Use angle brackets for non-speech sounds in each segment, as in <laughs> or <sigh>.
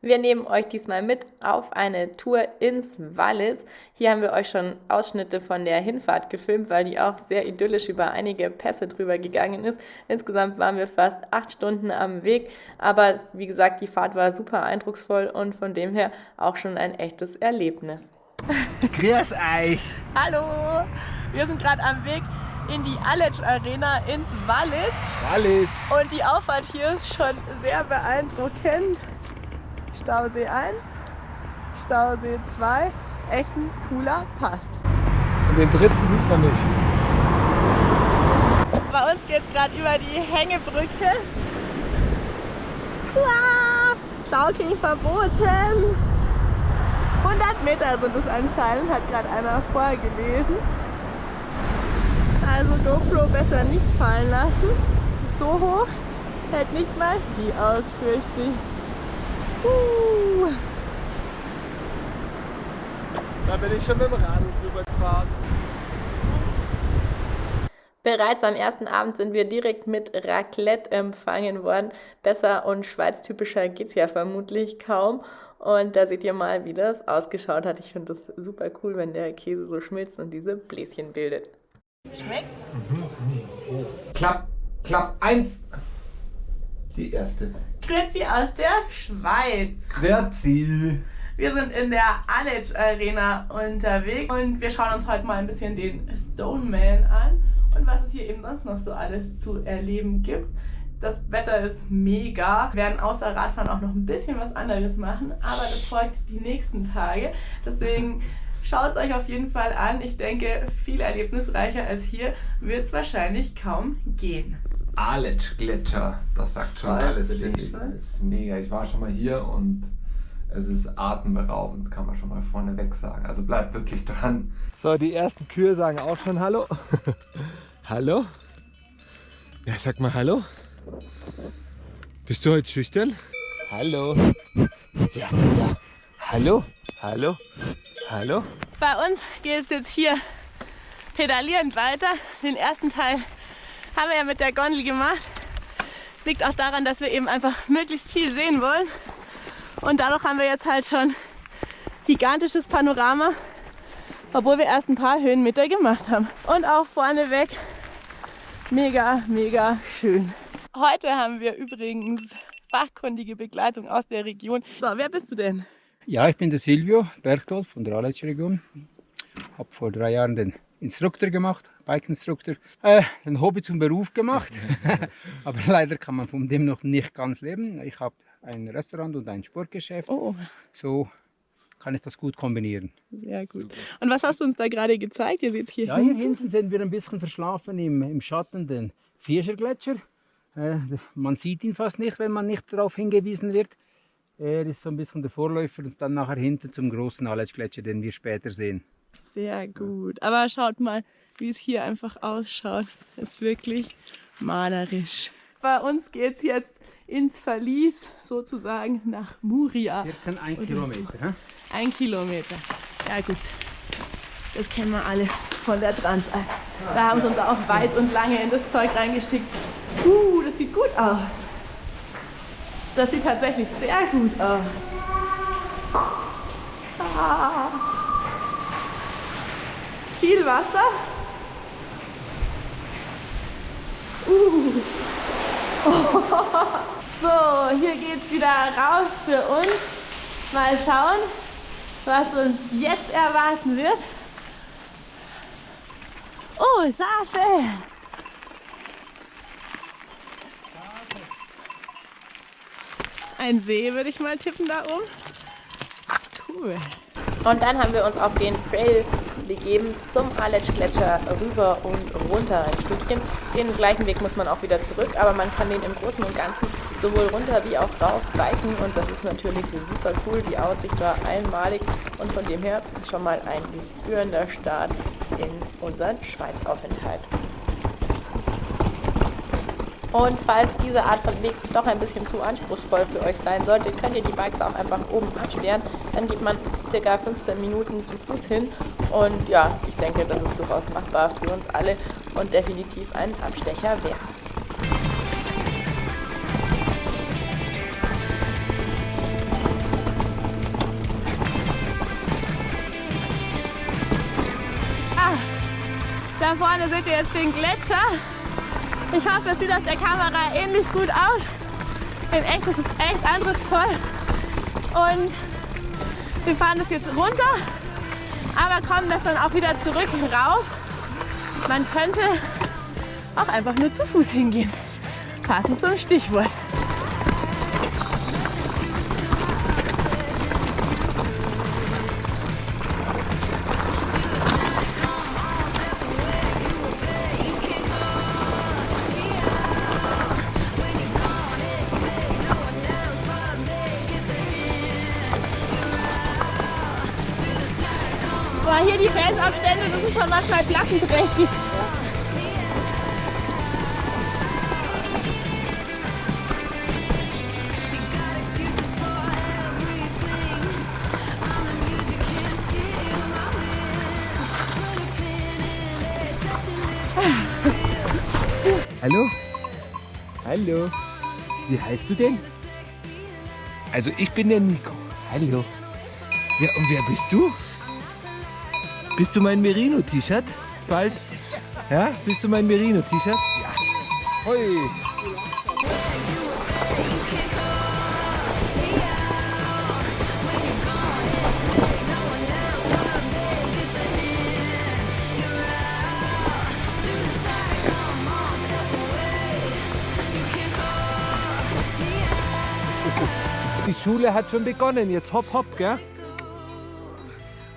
Wir nehmen euch diesmal mit auf eine Tour ins Wallis. Hier haben wir euch schon Ausschnitte von der Hinfahrt gefilmt, weil die auch sehr idyllisch über einige Pässe drüber gegangen ist. Insgesamt waren wir fast acht Stunden am Weg, aber wie gesagt, die Fahrt war super eindrucksvoll und von dem her auch schon ein echtes Erlebnis. Grüß euch! Hallo! Wir sind gerade am Weg in die Aletsch Arena ins Wallis. Wallis! Und die Auffahrt hier ist schon sehr beeindruckend. Stausee 1, Stausee 2, echt ein cooler Pass. Und den dritten sieht man nicht. Bei uns geht es gerade über die Hängebrücke. Schaukeln verboten. 100 Meter sind es anscheinend, hat gerade einer vorgelesen. Also GoPro besser nicht fallen lassen. So hoch hält nicht mal die aus, fürchte ich. Uh. Da bin ich schon mit dem Radl drüber gefahren. Bereits am ersten Abend sind wir direkt mit Raclette empfangen worden. Besser und schweiztypischer geht es ja vermutlich kaum. Und da seht ihr mal, wie das ausgeschaut hat. Ich finde das super cool, wenn der Käse so schmilzt und diese Bläschen bildet. Schmeckt? Mhm. Oh. Klapp, Klapp, eins. Die erste. Grüezi aus der Schweiz. Grüezi. Wir sind in der Aletsch Arena unterwegs und wir schauen uns heute mal ein bisschen den Stoneman an und was es hier eben sonst noch so alles zu erleben gibt. Das Wetter ist mega. Wir werden außer Radfahren auch noch ein bisschen was anderes machen, aber das folgt die nächsten Tage. Deswegen schaut es euch auf jeden Fall an. Ich denke, viel erlebnisreicher als hier wird es wahrscheinlich kaum gehen. Aletsch Gletscher, das sagt schon alles. Das ist mega. Ich war schon mal hier und es ist atemberaubend, kann man schon mal vorneweg sagen. Also bleibt wirklich dran. So, die ersten Kühe sagen auch schon Hallo. <laughs> hallo? Ja, sag mal Hallo. Bist du heute schüchtern? Hallo. Ja, ja. Hallo? Hallo? Hallo? Bei uns geht es jetzt hier pedalierend weiter. Den ersten Teil haben wir ja mit der Gondel gemacht. Liegt auch daran, dass wir eben einfach möglichst viel sehen wollen. Und dadurch haben wir jetzt halt schon gigantisches Panorama, obwohl wir erst ein paar Höhenmeter gemacht haben. Und auch vorneweg mega, mega schön. Heute haben wir übrigens fachkundige Begleitung aus der Region. So, wer bist du denn? Ja, ich bin der Silvio Berchtolf von der Aletsch Region. Habe vor drei Jahren den Instruktor gemacht, Bike-Instruktor. Äh, ein Hobby zum Beruf gemacht, <laughs> <laughs> aber leider kann man von dem noch nicht ganz leben. Ich habe ein Restaurant und ein Sportgeschäft. Oh. So kann ich das gut kombinieren. Sehr gut. Und was hast du uns da gerade gezeigt? Ihr seht hier ja, hier hinten sind wir ein bisschen verschlafen im, im Schatten den Vierscher-Gletscher. Äh, man sieht ihn fast nicht, wenn man nicht darauf hingewiesen wird. Er ist so ein bisschen der Vorläufer und dann nachher hinten zum großen Aletsch-Gletscher, den wir später sehen. Sehr gut. Aber schaut mal, wie es hier einfach ausschaut. Das ist wirklich malerisch. Bei uns geht es jetzt ins Verlies, sozusagen nach Muria. Circa ein Kilometer. So. Ein Kilometer. Ja gut. Das kennen wir alle von der Transalp. Da haben sie uns auch weit und lange in das Zeug reingeschickt. Uh, das sieht gut aus. Das sieht tatsächlich sehr gut aus. Ah. Viel Wasser. Uh. <laughs> So, hier geht es wieder raus für uns. Mal schauen, was uns jetzt erwarten wird. Oh, Schafe! Ein See würde ich mal tippen da oben. Cool. Und dann haben wir uns auf den Trail begeben zum Aletsch-Gletscher rüber und runter ein Stückchen. Den gleichen Weg muss man auch wieder zurück, aber man kann den im Großen und Ganzen sowohl runter wie auch rauf biken und das ist natürlich super cool. Die Aussicht war einmalig und von dem her schon mal ein gebührender Start in unseren Schweizaufenthalt. Und falls diese Art von Weg doch ein bisschen zu anspruchsvoll für euch sein sollte, könnt ihr die Bikes auch einfach oben absperren. Dann geht man circa 15 Minuten zu Fuß hin. Und ja, ich denke, das ist durchaus machbar für uns alle und definitiv ein Abstecher wert. Ah, da vorne seht ihr jetzt den Gletscher. Ich hoffe, es sieht auf der Kamera ähnlich gut aus. In echt ist es echt eindrucksvoll. Und wir fahren das jetzt runter, aber kommen das dann auch wieder zurück rauf. Man könnte auch einfach nur zu Fuß hingehen. Passend zum Stichwort. Schon manchmal klassenträchtig. Hallo? Hallo? Wie heißt du denn? Also ich bin der Nico. Hallo. Ja, und wer bist du? Bist du mein Merino-T-Shirt? Bald? Ja? Bist du mein Merino-T-Shirt? Ja. Hoi. Die Schule hat schon begonnen. Jetzt hopp, hopp, gell?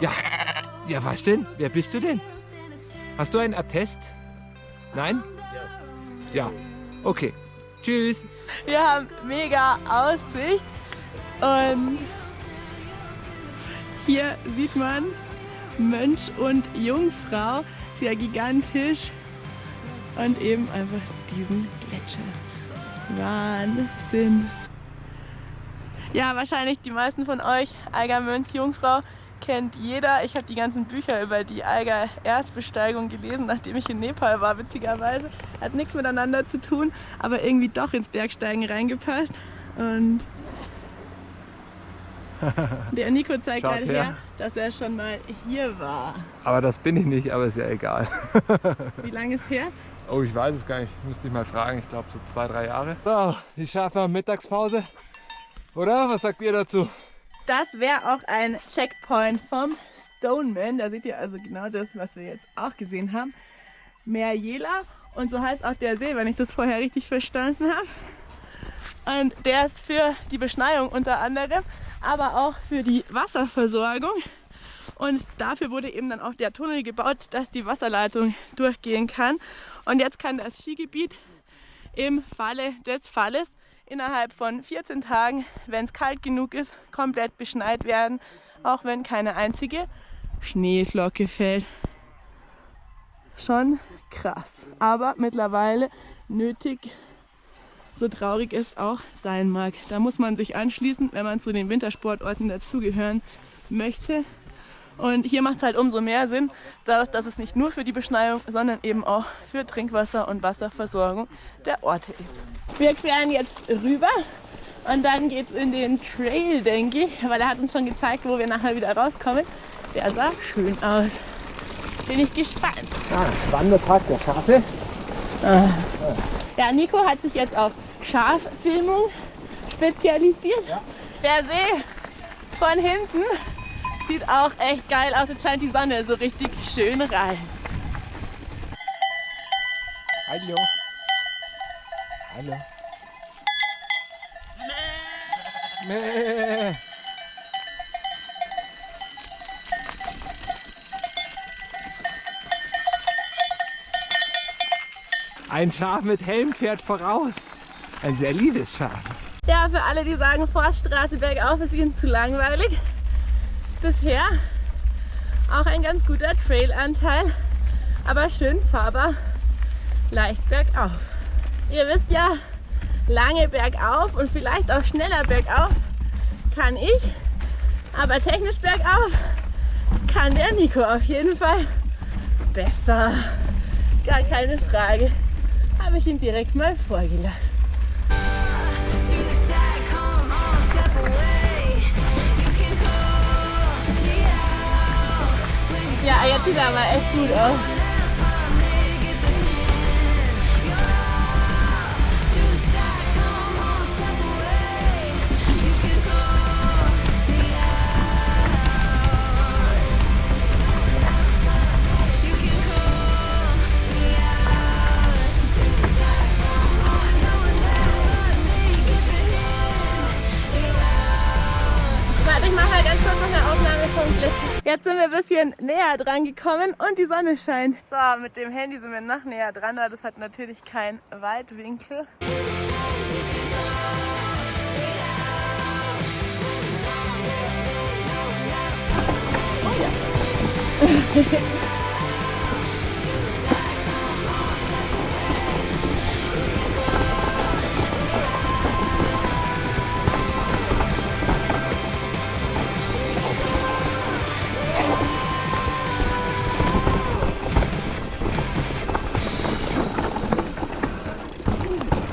Ja. Ja, was denn? Wer bist du denn? Hast du einen Attest? Nein? Ja. Ja. Okay. Tschüss. Wir haben mega Aussicht und hier sieht man Mönch und Jungfrau, sehr gigantisch und eben einfach diesen Gletscher. Wahnsinn. Ja, wahrscheinlich die meisten von euch, Eiger Mönch, Jungfrau, kennt jeder. Ich habe die ganzen Bücher über die Eiger Erstbesteigung gelesen, nachdem ich in Nepal war, witzigerweise. Hat nichts miteinander zu tun, aber irgendwie doch ins Bergsteigen reingepasst. Und <laughs> der Nico zeigt Schaut gerade her. her, dass er schon mal hier war. Aber das bin ich nicht, aber ist ja egal. <laughs> Wie lange ist her? Oh, ich weiß es gar nicht. Müsste ich mal fragen. Ich glaube so zwei, drei Jahre. So, die Schafe haben Mittagspause. Oder? Was sagt ihr dazu? Das wäre auch ein Checkpoint vom Stoneman. Da seht ihr also genau das, was wir jetzt auch gesehen haben. Meer Jela. Und so heißt auch der See, wenn ich das vorher richtig verstanden habe. Und der ist für die Beschneiung unter anderem, aber auch für die Wasserversorgung. Und dafür wurde eben dann auch der Tunnel gebaut, dass die Wasserleitung durchgehen kann. Und jetzt kann das Skigebiet im Falle des Falles innerhalb von 14 Tagen, wenn es kalt genug ist, komplett beschneit werden, auch wenn keine einzige Schneeflocke fällt. Schon krass, aber mittlerweile nötig, so traurig es auch sein mag. Da muss man sich anschließen, wenn man zu den Wintersportorten dazugehören möchte. Und hier macht es halt umso mehr Sinn, dadurch, dass es nicht nur für die Beschneiung, sondern eben auch für Trinkwasser und Wasserversorgung der Orte ist. Wir queren jetzt rüber und dann geht es in den Trail, denke ich, weil er hat uns schon gezeigt, wo wir nachher wieder rauskommen. Der sah schön aus. Bin ich gespannt. Ja, Wandertag der Schafe. Ja, Nico hat sich jetzt auf Schaffilmung spezialisiert. Der See von hinten sieht auch echt geil aus. Jetzt scheint die Sonne so richtig schön rein. Hallo. Hallo. Mäh. Ein Schaf mit Helm fährt voraus. Ein sehr liebes Schaf. Ja, für alle, die sagen, Forststraße bergauf ist ihnen zu langweilig. Bisher auch ein ganz guter Trailanteil, aber schön fahrbar, leicht bergauf. Ihr wisst ja, lange bergauf und vielleicht auch schneller bergauf kann ich, aber technisch bergauf kann der Nico auf jeden Fall besser. Gar keine Frage. Habe ich ihn direkt mal vorgelassen. Ya, ella tiraba escudos. Jetzt sind wir ein bisschen näher dran gekommen und die Sonne scheint. So, mit dem Handy sind wir noch näher dran, aber das hat natürlich keinen Weitwinkel. Ja, <laughs>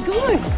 gut.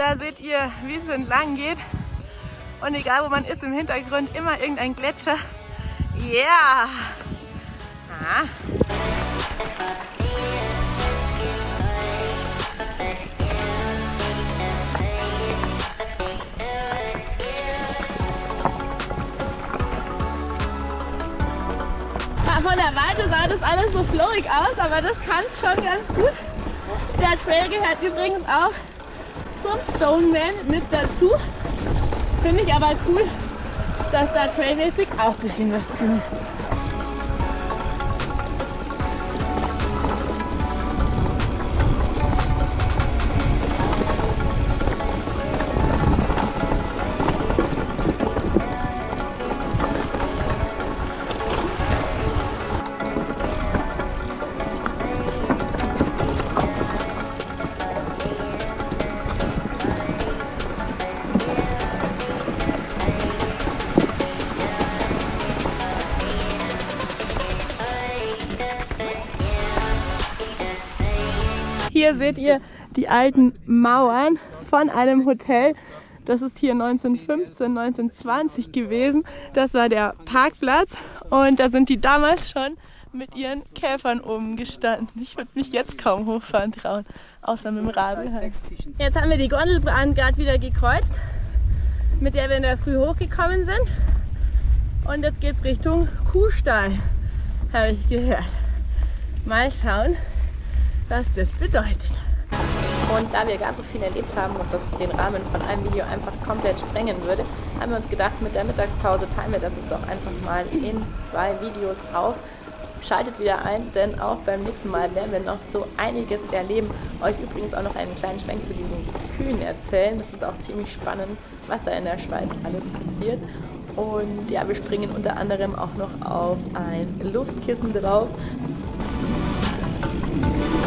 Da seht ihr, wie es entlang geht. Und egal wo man ist, im Hintergrund immer irgendein Gletscher. Yeah! Ah. Von der Weite sah das alles so flowig aus, aber das kann es schon ganz gut. Der Trail gehört übrigens auch zum Stoneman mit dazu. Finde ich aber cool, dass da trailmäßig auch ein bisschen was drin ist. Hier seht ihr die alten Mauern von einem Hotel. Das ist hier 1915, 1920 gewesen. Das war der Parkplatz und da sind die damals schon mit ihren Käfern oben gestanden. Ich würde mich jetzt kaum hochfahren trauen, außer mit dem Radl. halt. Jetzt haben wir die Gondelbahn gerade wieder gekreuzt, mit der wir in der Früh hochgekommen sind. Und jetzt geht's Richtung Kuhstall, habe ich gehört. Mal schauen, was das bedeutet. Und da wir gar so viel erlebt haben und das den Rahmen von einem Video einfach komplett sprengen würde, haben wir uns gedacht, mit der Mittagspause teilen wir das jetzt auch einfach mal in zwei Videos auf. Schaltet wieder ein, denn auch beim nächsten Mal werden wir noch so einiges erleben. Euch übrigens auch noch einen kleinen Schwenk zu diesen Kühen erzählen. Das ist auch ziemlich spannend, was da in der Schweiz alles passiert. Und ja, wir springen unter anderem auch noch auf ein Luftkissen drauf